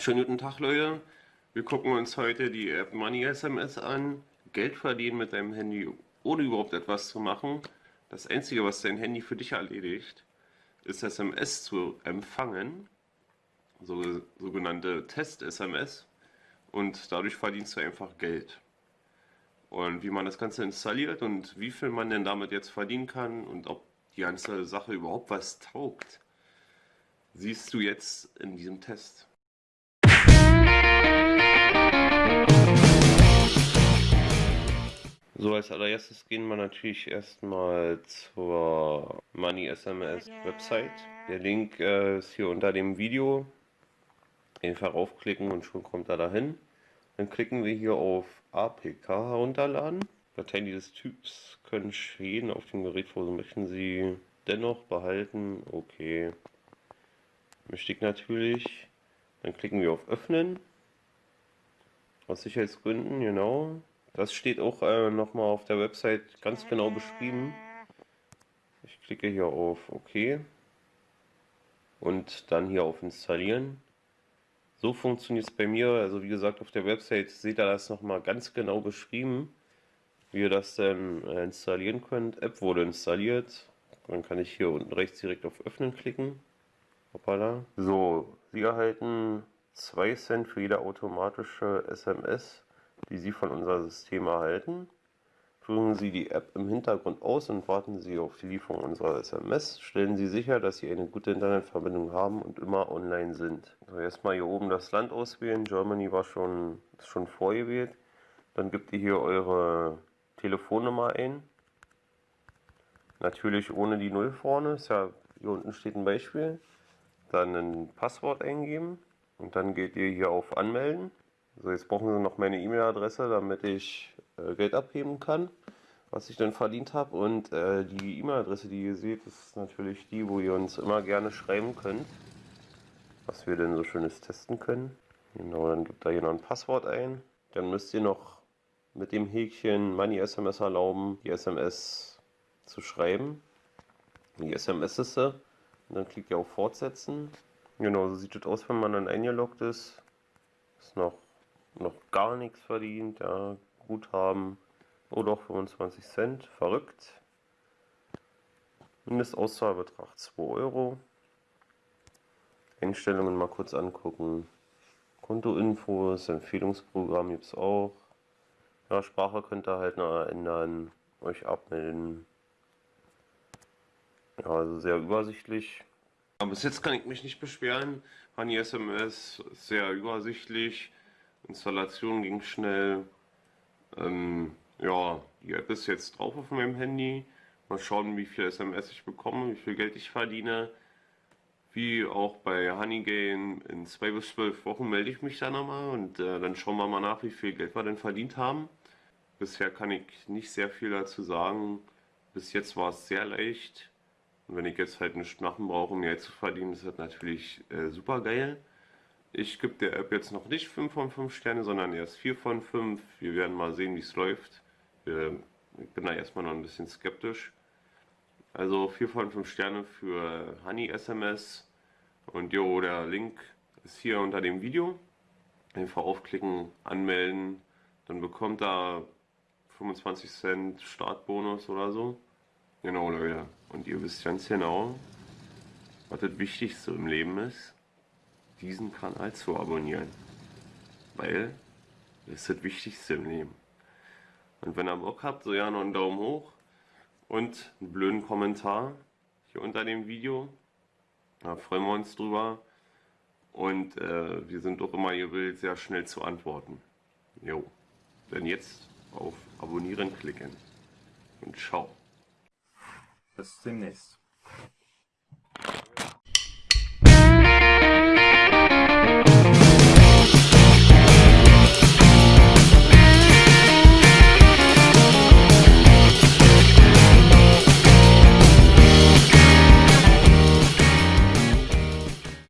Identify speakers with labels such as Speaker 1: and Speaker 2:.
Speaker 1: Schönen guten Tag Leute, wir gucken uns heute die App Money SMS an. Geld verdienen mit deinem Handy, ohne überhaupt etwas zu machen. Das einzige, was dein Handy für dich erledigt, ist SMS zu empfangen, so, sogenannte Test-SMS. Und dadurch verdienst du einfach Geld. Und wie man das Ganze installiert und wie viel man denn damit jetzt verdienen kann und ob die ganze Sache überhaupt was taugt, siehst du jetzt in diesem Test. So, als allererstes gehen wir natürlich erstmal zur Money SMS Website. Der Link äh, ist hier unter dem Video. Einfach raufklicken und schon kommt er dahin. Dann klicken wir hier auf APK herunterladen. Dateien dieses Typs können stehen auf dem Gerät so möchten Sie dennoch behalten. Okay. Möchte natürlich. Dann klicken wir auf Öffnen. Aus Sicherheitsgründen, genau. Das steht auch äh, nochmal auf der Website ganz genau beschrieben. Ich klicke hier auf OK und dann hier auf Installieren. So funktioniert es bei mir. Also wie gesagt, auf der Website seht ihr das nochmal ganz genau beschrieben, wie ihr das dann äh, installieren könnt. App wurde installiert. Dann kann ich hier unten rechts direkt auf Öffnen klicken. Hoppala. So, Sie erhalten 2 Cent für jede automatische SMS die Sie von unserem System erhalten. Führen Sie die App im Hintergrund aus und warten Sie auf die Lieferung unserer SMS. Stellen Sie sicher, dass Sie eine gute Internetverbindung haben und immer online sind. So, erstmal hier oben das Land auswählen. Germany war schon, ist schon vorgewählt. Dann gebt ihr hier eure Telefonnummer ein. Natürlich ohne die Null vorne. Ist ja, hier unten steht ein Beispiel. Dann ein Passwort eingeben. Und dann geht ihr hier auf Anmelden. So, jetzt brauchen Sie noch meine E-Mail-Adresse, damit ich äh, Geld abheben kann, was ich dann verdient habe. Und äh, die E-Mail-Adresse, die ihr seht, ist natürlich die, wo ihr uns immer gerne schreiben könnt, was wir denn so schönes testen können. Genau, dann gibt da hier noch ein Passwort ein. Dann müsst ihr noch mit dem Häkchen Money SMS erlauben, die SMS zu schreiben. Die SMS ist sie. Und dann klickt ihr auf Fortsetzen. Genau, so sieht es aus, wenn man dann eingeloggt ist. Ist noch noch gar nichts verdient, ja, Guthaben, oh doch 25 Cent, verrückt. Mindestauszahlbetrag 2 Euro. Einstellungen mal kurz angucken. Kontoinfos, Empfehlungsprogramm gibt es auch. Ja, Sprache könnt ihr halt noch ändern, euch abmelden. Ja, also sehr übersichtlich. Aber bis jetzt kann ich mich nicht beschweren. Honey SMS ist sehr übersichtlich. Installation ging schnell. Ähm, ja, die App ist jetzt drauf auf meinem Handy. Mal schauen, wie viel SMS ich bekomme, wie viel Geld ich verdiene. Wie auch bei Honeygame in zwei bis zwölf Wochen melde ich mich da nochmal und äh, dann schauen wir mal nach, wie viel Geld wir denn verdient haben. Bisher kann ich nicht sehr viel dazu sagen. Bis jetzt war es sehr leicht. Und wenn ich jetzt halt nichts machen brauche, um Geld zu verdienen, ist das natürlich äh, super geil. Ich gebe der App jetzt noch nicht 5 von 5 Sterne, sondern erst 4 von 5. Wir werden mal sehen, wie es läuft. Ich bin da erstmal noch ein bisschen skeptisch. Also 4 von 5 Sterne für Honey SMS. Und jo, der Link ist hier unter dem Video. Einfach aufklicken, anmelden. Dann bekommt er 25 Cent Startbonus oder so. Genau, Leute. Und ihr wisst ganz genau, was das Wichtigste im Leben ist diesen Kanal zu abonnieren. Weil das ist das Wichtigste im Leben. Und wenn ihr Bock habt, so ja noch einen Daumen hoch und einen blöden Kommentar hier unter dem Video. Da freuen wir uns drüber. Und äh, wir sind doch immer gewillt, sehr schnell zu antworten. Jo. Dann jetzt auf Abonnieren klicken. Und ciao.
Speaker 2: Bis demnächst.